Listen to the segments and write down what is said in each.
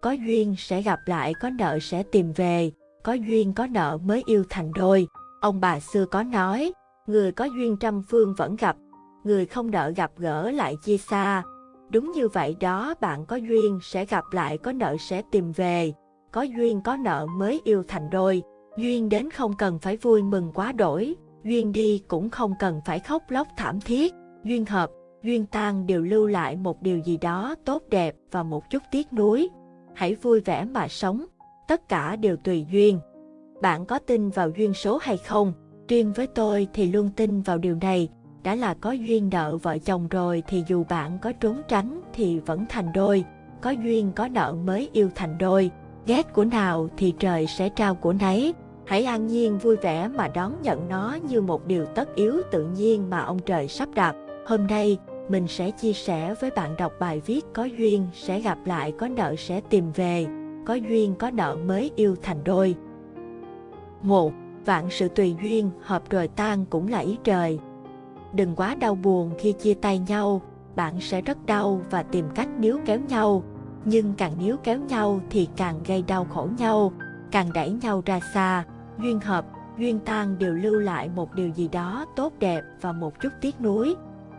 có duyên sẽ gặp lại, có nợ sẽ tìm về, có duyên có nợ mới yêu thành đôi. Ông bà xưa có nói, người có duyên trăm phương vẫn gặp, người không nợ gặp gỡ lại chia xa. Đúng như vậy đó, bạn có duyên sẽ gặp lại, có nợ sẽ tìm về, có duyên có nợ mới yêu thành đôi. Duyên đến không cần phải vui mừng quá đổi, duyên đi cũng không cần phải khóc lóc thảm thiết. Duyên hợp, duyên tan đều lưu lại một điều gì đó tốt đẹp và một chút tiếc nuối. Hãy vui vẻ mà sống, tất cả đều tùy duyên. Bạn có tin vào duyên số hay không? Riêng với tôi thì luôn tin vào điều này, đã là có duyên nợ vợ chồng rồi thì dù bạn có trốn tránh thì vẫn thành đôi, có duyên có nợ mới yêu thành đôi, ghét của nào thì trời sẽ trao của nấy. Hãy an nhiên vui vẻ mà đón nhận nó như một điều tất yếu tự nhiên mà ông trời sắp đặt. Hôm nay, mình sẽ chia sẻ với bạn đọc bài viết có duyên sẽ gặp lại, có nợ sẽ tìm về, có duyên có nợ mới yêu thành đôi. 1. Vạn sự tùy duyên, hợp rồi tan cũng là ý trời. Đừng quá đau buồn khi chia tay nhau, bạn sẽ rất đau và tìm cách níu kéo nhau. Nhưng càng níu kéo nhau thì càng gây đau khổ nhau, càng đẩy nhau ra xa. Duyên hợp, duyên tan đều lưu lại một điều gì đó tốt đẹp và một chút tiếc nuối.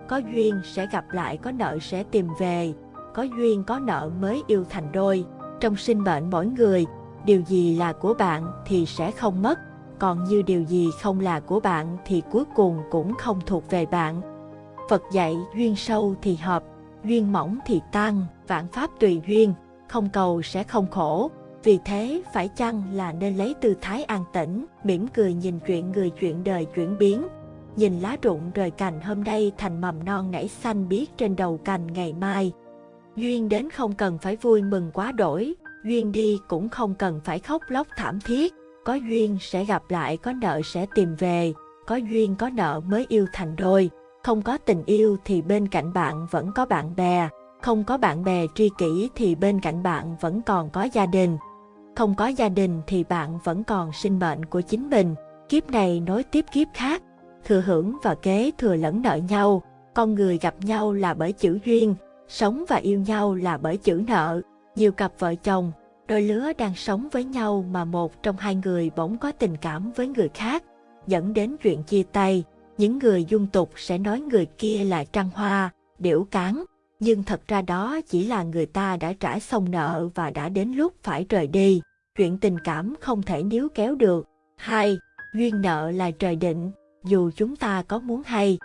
Có duyên sẽ gặp lại, có nợ sẽ tìm về, có duyên có nợ mới yêu thành đôi. Trong sinh mệnh mỗi người, điều gì là của bạn thì sẽ không mất, còn như điều gì không là của bạn thì cuối cùng cũng không thuộc về bạn. Phật dạy duyên sâu thì hợp, duyên mỏng thì tan, vạn pháp tùy duyên, không cầu sẽ không khổ. Vì thế phải chăng là nên lấy tư thái an tĩnh, mỉm cười nhìn chuyện người chuyện đời chuyển biến. Nhìn lá rụng rời cành hôm nay thành mầm non nảy xanh biếc trên đầu cành ngày mai. Duyên đến không cần phải vui mừng quá đổi, duyên đi cũng không cần phải khóc lóc thảm thiết. Có duyên sẽ gặp lại, có nợ sẽ tìm về, có duyên có nợ mới yêu thành đôi. Không có tình yêu thì bên cạnh bạn vẫn có bạn bè, không có bạn bè tri kỷ thì bên cạnh bạn vẫn còn có gia đình. Không có gia đình thì bạn vẫn còn sinh mệnh của chính mình, kiếp này nối tiếp kiếp khác, thừa hưởng và kế thừa lẫn nợ nhau. Con người gặp nhau là bởi chữ duyên, sống và yêu nhau là bởi chữ nợ. Nhiều cặp vợ chồng, đôi lứa đang sống với nhau mà một trong hai người bỗng có tình cảm với người khác, dẫn đến chuyện chia tay. Những người dung tục sẽ nói người kia là trăng hoa, điểu cán, nhưng thật ra đó chỉ là người ta đã trả xong nợ và đã đến lúc phải rời đi. Chuyện tình cảm không thể níu kéo được. 2. Duyên nợ là trời định, dù chúng ta có muốn hay.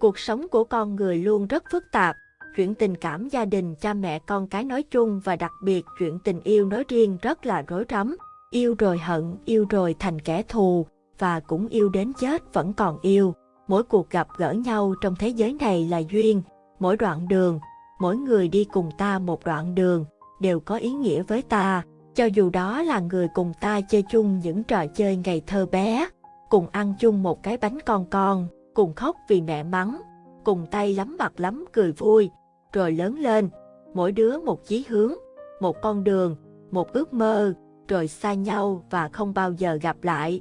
Cuộc sống của con người luôn rất phức tạp, chuyện tình cảm gia đình cha mẹ con cái nói chung và đặc biệt chuyện tình yêu nói riêng rất là rối rắm. Yêu rồi hận, yêu rồi thành kẻ thù, và cũng yêu đến chết vẫn còn yêu. Mỗi cuộc gặp gỡ nhau trong thế giới này là duyên, mỗi đoạn đường, mỗi người đi cùng ta một đoạn đường, đều có ý nghĩa với ta. Cho dù đó là người cùng ta chơi chung những trò chơi ngày thơ bé, cùng ăn chung một cái bánh con con, cùng khóc vì mẹ mắng, cùng tay lắm mặt lắm cười vui, rồi lớn lên, mỗi đứa một chí hướng, một con đường, một ước mơ, rồi xa nhau và không bao giờ gặp lại.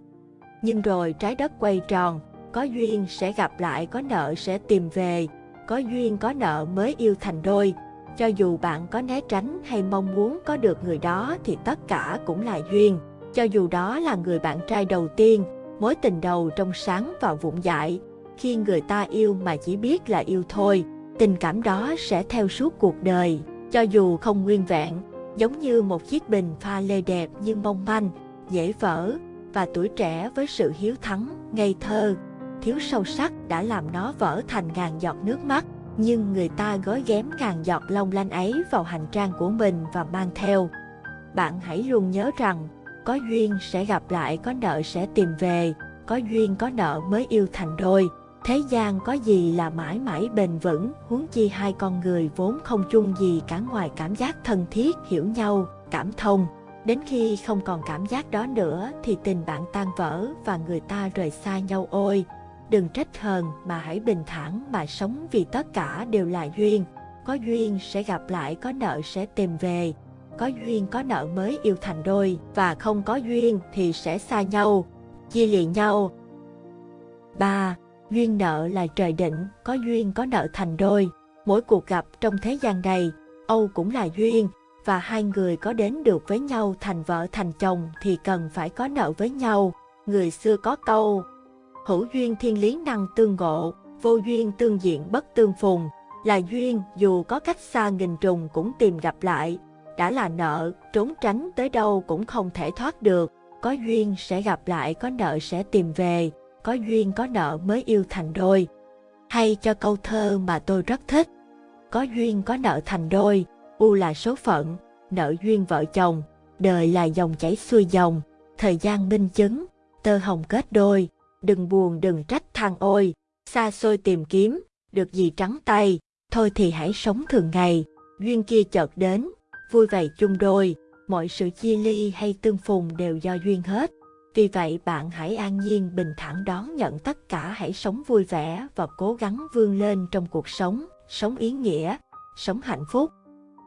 Nhưng rồi trái đất quay tròn, có duyên sẽ gặp lại, có nợ sẽ tìm về, có duyên có nợ mới yêu thành đôi. Cho dù bạn có né tránh hay mong muốn có được người đó thì tất cả cũng là duyên. Cho dù đó là người bạn trai đầu tiên, mối tình đầu trong sáng và vụn dại, khi người ta yêu mà chỉ biết là yêu thôi, tình cảm đó sẽ theo suốt cuộc đời, cho dù không nguyên vẹn, giống như một chiếc bình pha lê đẹp nhưng mong manh, dễ vỡ, và tuổi trẻ với sự hiếu thắng, ngây thơ, thiếu sâu sắc đã làm nó vỡ thành ngàn giọt nước mắt. Nhưng người ta gói ghém ngàn giọt long lanh ấy vào hành trang của mình và mang theo. Bạn hãy luôn nhớ rằng, có duyên sẽ gặp lại, có nợ sẽ tìm về, có duyên có nợ mới yêu thành đôi. Thế gian có gì là mãi mãi bền vững, huống chi hai con người vốn không chung gì cả ngoài cảm giác thân thiết, hiểu nhau, cảm thông. Đến khi không còn cảm giác đó nữa thì tình bạn tan vỡ và người ta rời xa nhau ôi. Đừng trách hờn mà hãy bình thản mà sống vì tất cả đều là duyên. Có duyên sẽ gặp lại, có nợ sẽ tìm về. Có duyên có nợ mới yêu thành đôi và không có duyên thì sẽ xa nhau, chia lìa nhau. 3. Duyên nợ là trời định, có duyên có nợ thành đôi. Mỗi cuộc gặp trong thế gian này, Âu cũng là duyên, và hai người có đến được với nhau thành vợ thành chồng thì cần phải có nợ với nhau. Người xưa có câu, hữu duyên thiên lý năng tương ngộ, vô duyên tương diện bất tương phùng, là duyên dù có cách xa nghìn trùng cũng tìm gặp lại, đã là nợ, trốn tránh tới đâu cũng không thể thoát được, có duyên sẽ gặp lại, có nợ sẽ tìm về, có duyên có nợ mới yêu thành đôi. Hay cho câu thơ mà tôi rất thích, có duyên có nợ thành đôi, u là số phận, nợ duyên vợ chồng, đời là dòng chảy xuôi dòng, thời gian minh chứng, tơ hồng kết đôi, đừng buồn đừng trách than ôi, xa xôi tìm kiếm, được gì trắng tay, thôi thì hãy sống thường ngày, duyên kia chợt đến, vui vẻ chung đôi, mọi sự chia ly hay tương phùng đều do duyên hết. Vì vậy bạn hãy an nhiên bình thản đón nhận tất cả hãy sống vui vẻ và cố gắng vươn lên trong cuộc sống, sống ý nghĩa, sống hạnh phúc.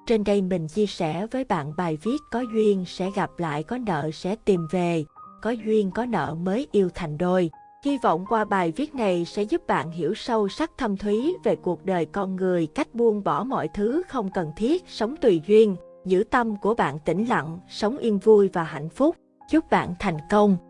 Trên đây mình chia sẻ với bạn bài viết có duyên sẽ gặp lại có nợ sẽ tìm về, có duyên có nợ mới yêu thành đôi. Hy vọng qua bài viết này sẽ giúp bạn hiểu sâu sắc thâm thúy về cuộc đời con người, cách buông bỏ mọi thứ không cần thiết, sống tùy duyên, giữ tâm của bạn tĩnh lặng, sống yên vui và hạnh phúc. Chúc bạn thành công!